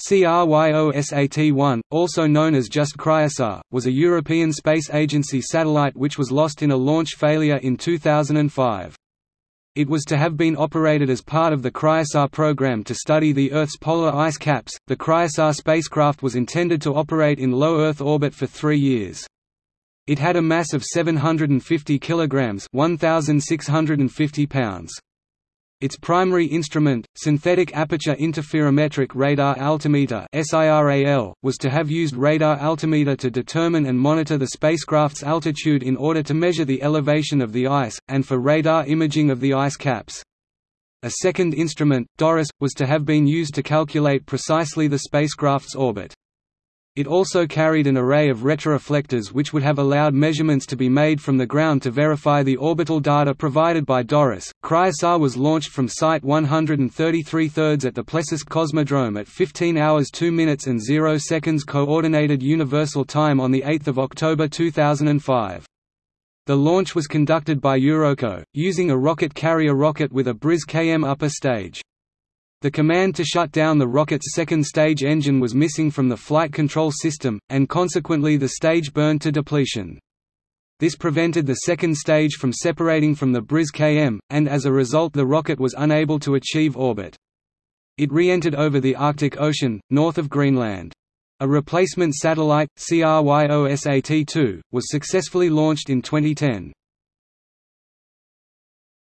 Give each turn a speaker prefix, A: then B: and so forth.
A: CRYOSAT-1, also known as just Cryosat, was a European Space Agency satellite which was lost in a launch failure in 2005. It was to have been operated as part of the Cryosat program to study the Earth's polar ice caps. The Cryosat spacecraft was intended to operate in low Earth orbit for three years. It had a mass of 750 kilograms (1,650 pounds). Its primary instrument, Synthetic Aperture Interferometric Radar Altimeter was to have used radar altimeter to determine and monitor the spacecraft's altitude in order to measure the elevation of the ice, and for radar imaging of the ice caps. A second instrument, DORIS, was to have been used to calculate precisely the spacecraft's orbit. It also carried an array of retroreflectors which would have allowed measurements to be made from the ground to verify the orbital data provided by Doris. Cryosat was launched from Site 133 thirds at the Plesetsk Cosmodrome at 15 hours 2 minutes and 0 seconds Coordinated Universal Time on 8 October 2005. The launch was conducted by Eurockot, using a Rokot carrier rocket with a Briz KM upper stage. The command to shut down the rocket's second stage engine was missing from the flight control system, and consequently the stage burned to depletion. This prevented the second stage from separating from the Briz KM, and as a result the rocket was unable to achieve orbit. It re-entered over the Arctic Ocean, north of Greenland. A replacement satellite, CRYOSAT-2, was successfully launched in 2010.